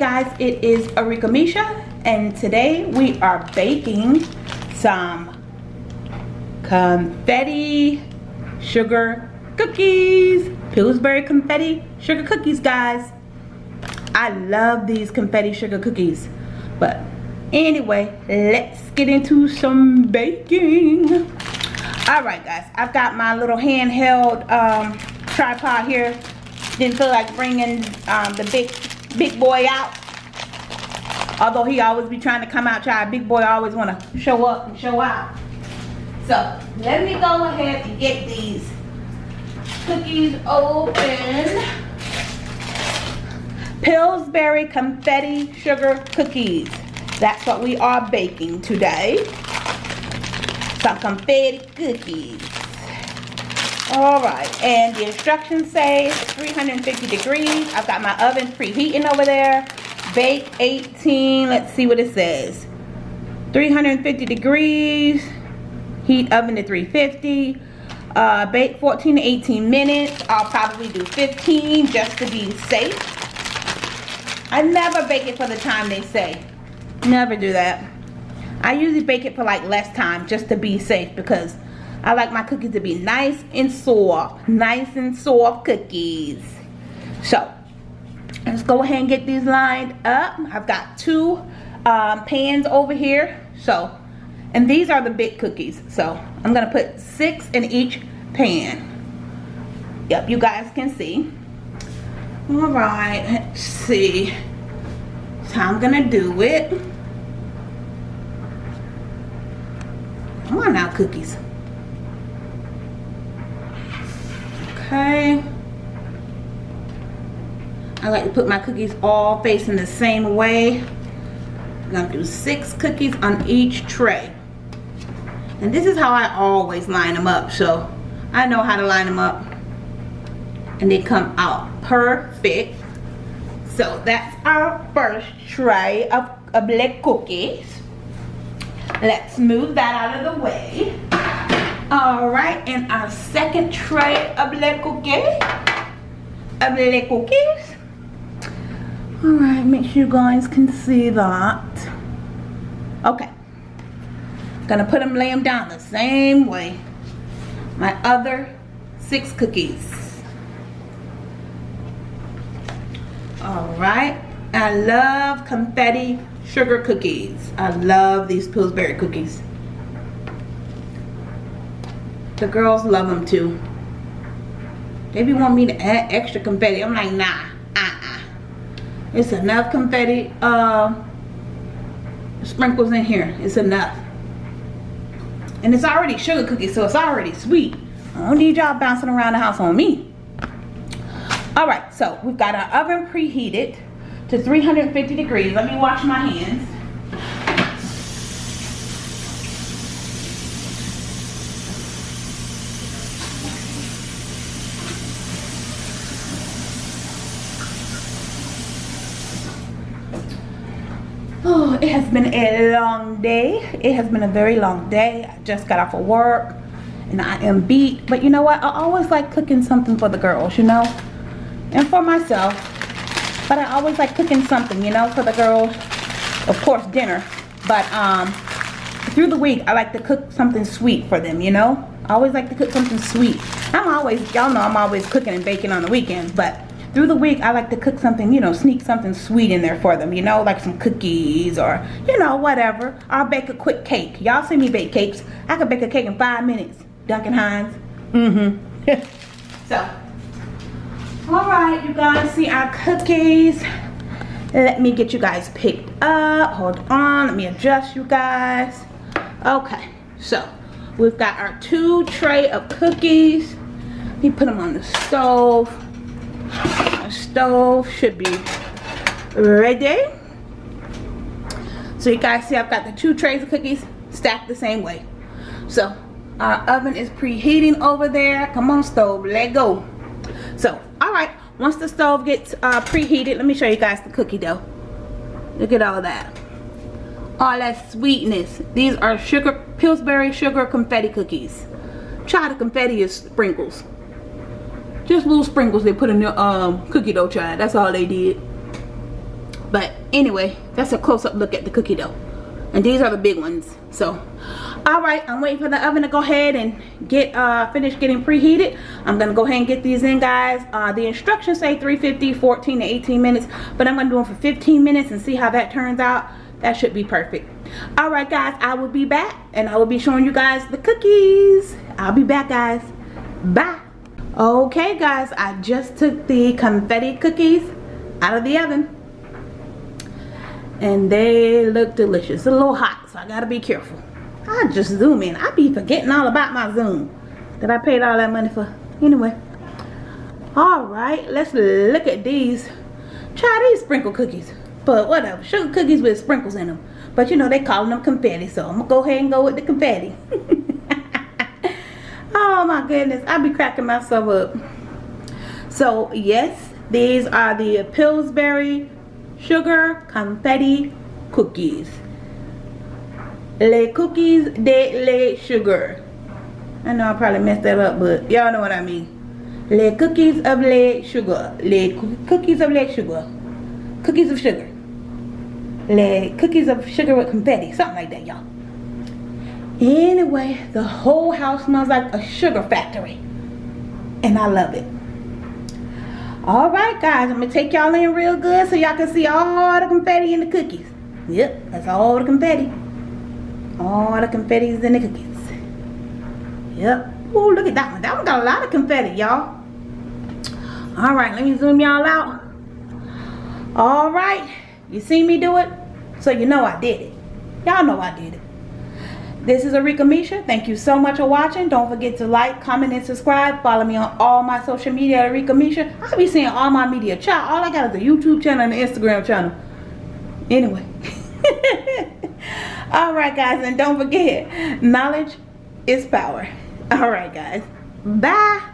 guys, it is Arika Misha and today we are baking some confetti sugar cookies. Pillsbury confetti sugar cookies guys. I love these confetti sugar cookies. But anyway, let's get into some baking. Alright guys, I've got my little handheld um, tripod here. Didn't feel like bringing um, the big big boy out. Although he always be trying to come out, try big boy always want to show up and show out. So let me go ahead and get these cookies open. Pillsbury confetti sugar cookies. That's what we are baking today. Some confetti cookies. Alright, and the instructions say 350 degrees. I've got my oven preheating over there. Bake 18, let's see what it says. 350 degrees. Heat oven to 350. Uh, bake 14 to 18 minutes. I'll probably do 15 just to be safe. I never bake it for the time they say. Never do that. I usually bake it for like less time just to be safe because I like my cookies to be nice and soft. Nice and soft cookies. So, let's go ahead and get these lined up. I've got two um, pans over here. So, and these are the big cookies. So, I'm to put six in each pan. Yep, you guys can see. Alright, let's see. So, I'm to do it. Come on now, cookies. Okay. I like to put my cookies all facing the same way. I'm to do six cookies on each tray. And this is how I always line them up. So I know how to line them up. And they come out perfect. So that's our first tray of, black cookies. Let's move that out of the way. Alright, and our second tray of black cookies. Of black cookies. Alright, make sure you guys can see that. Okay. Gonna put them, lay them down the same way. My other six cookies. Alright. I love confetti sugar cookies. I love these Pillsbury cookies. The girls love them too. They be want me to add extra confetti. I'm like, nah. It's enough confetti uh, sprinkles in here. It's enough. And it's already sugar cookies, so it's already sweet. I don't need y'all bouncing around the house on me. Alright, so we've got our oven preheated to 350 degrees. Let me wash my hands. Oh, it has been a long day. It has been a very long day. I just got off of work and I am beat. But you know what? I always like cooking something for the girls, you know? And for myself. But I always like cooking something, you know, for the girls. Of course, dinner. But um, through the week, I like to cook something sweet for them, you know? I always like to cook something sweet. I'm always, y'all know I'm always cooking and baking on the weekends. But through the week I like to cook something you know sneak something sweet in there for them you know like some cookies or you know whatever. I'll bake a quick cake. Y'all see me bake cakes. I can bake a cake in five minutes. Duncan Hines. Mm-hmm. So all right you guys see our cookies. Let me get you guys picked up. Hold on let me adjust you guys. Okay so we've got our two tray of cookies. Let me put them on the stove stove should be ready. So you guys see I've got the two trays of cookies stacked the same way. So our oven is preheating over there. Come on stove let go. So all right once the stove gets uh, preheated let me show you guys the cookie dough. Look at all that. All that sweetness. These are sugar Pillsbury sugar confetti cookies. Try the confetti sprinkles just little sprinkles they put in the um, cookie dough child. That's all they did. But anyway, that's a close-up look at the cookie dough. And these are the big ones. So, all right, I'm waiting for the oven to go ahead and get uh, finished getting preheated. I'm gonna go ahead and get these in, guys. Uh, the instructions say 350, 14 to 18 minutes, but I'm gonna do them for 15 minutes and see how that turns out. That should be perfect. All right, guys, I will be back and I will be showing you guys the cookies. I'll be back, guys. Bye. Okay, guys, I just took the confetti cookies out of the oven and they look delicious. It's a little hot, so I gotta be careful. I just zoom in. I be forgetting all about my zoom that I paid all that money for. Anyway, all right, let's look at these. Try these sprinkle cookies, but whatever. Sugar cookies with sprinkles in them. But you know they calling them confetti, so I'm gonna go ahead and go with the confetti. oh my goodness, I'll be cracking myself up. So yes, these are the Pillsbury sugar confetti cookies. Les cookies de les sugar. I know I probably messed that up, but y'all know what I mean. Les cookies of les sugar. Les cookies of les sugar. Cookies of sugar. Les cookies of sugar with confetti. Something like that, y'all. Anyway, the whole house smells like a sugar factory. And I love it. All right guys i'm gonna take y'all in real good so y'all can see all the confetti in the cookies. Yep that's all the confetti. All the confetti's in the cookies. Yep. Oh look at that one. That one got a lot of confetti y'all. All right let me zoom y'all out. All right you see me do it? So you know i did it. Y'all know i did it this is Arika Misha. Thank you so much for watching. Don't forget to like, comment, and subscribe. Follow me on all my social media Arika Misha. I'll be seeing all my media. Child, all I got is a YouTube channel and an Instagram channel. Anyway. Alright guys, and don't forget, knowledge is power. Alright guys. Bye.